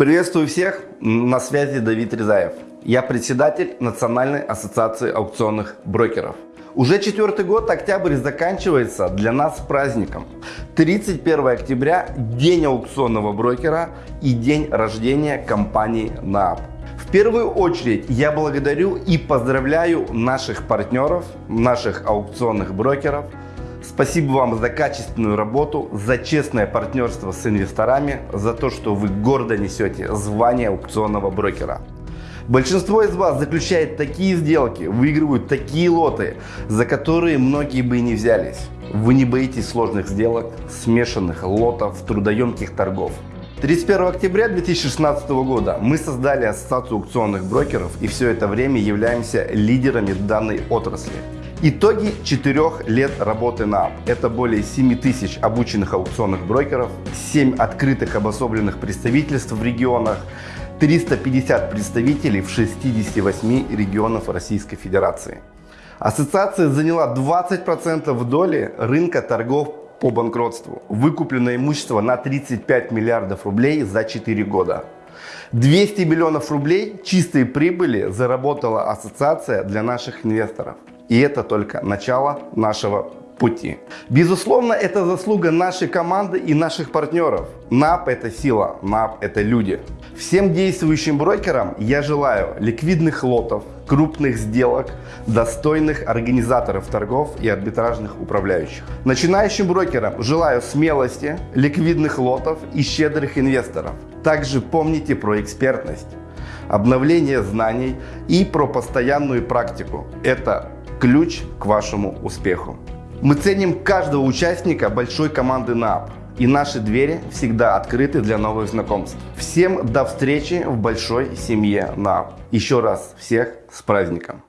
Приветствую всех, на связи Давид Резаев. Я председатель Национальной ассоциации аукционных брокеров. Уже четвертый год октябрь заканчивается для нас праздником. 31 октября – день аукционного брокера и день рождения компании НААП. В первую очередь я благодарю и поздравляю наших партнеров, наших аукционных брокеров. Спасибо вам за качественную работу, за честное партнерство с инвесторами, за то, что вы гордо несете звание аукционного брокера. Большинство из вас заключает такие сделки, выигрывают такие лоты, за которые многие бы и не взялись. Вы не боитесь сложных сделок, смешанных лотов, трудоемких торгов. 31 октября 2016 года мы создали Ассоциацию аукционных брокеров и все это время являемся лидерами данной отрасли. Итоги четырех лет работы на АП. Это более 7 тысяч обученных аукционных брокеров, 7 открытых обособленных представительств в регионах, 350 представителей в 68 регионов Российской Федерации. Ассоциация заняла 20% доли рынка торгов по банкротству. Выкуплено имущество на 35 миллиардов рублей за 4 года. 200 миллионов рублей чистой прибыли заработала ассоциация для наших инвесторов. И это только начало нашего пути. Безусловно, это заслуга нашей команды и наших партнеров. НАП – это сила, НАП – это люди. Всем действующим брокерам я желаю ликвидных лотов, крупных сделок, достойных организаторов торгов и арбитражных управляющих. Начинающим брокерам желаю смелости, ликвидных лотов и щедрых инвесторов. Также помните про экспертность, обновление знаний и про постоянную практику. Это ключ к вашему успеху. Мы ценим каждого участника большой команды НАП. И наши двери всегда открыты для новых знакомств. Всем до встречи в большой семье НАП. Еще раз всех с праздником!